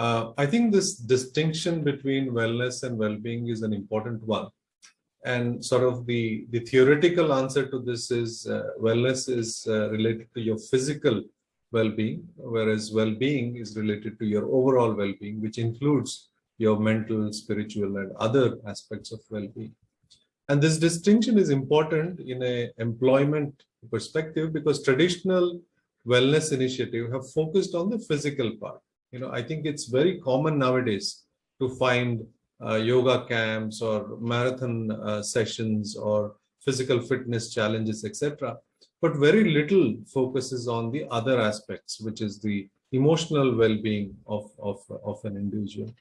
Uh, I think this distinction between wellness and well-being is an important one. And sort of the, the theoretical answer to this is uh, wellness is uh, related to your physical well-being, whereas well-being is related to your overall well-being, which includes your mental, spiritual, and other aspects of well-being. And this distinction is important in a employment perspective because traditional wellness initiative have focused on the physical part. You know, I think it's very common nowadays to find uh, yoga camps or marathon uh, sessions or physical fitness challenges, etc. But very little focuses on the other aspects, which is the emotional well-being of, of, of an individual.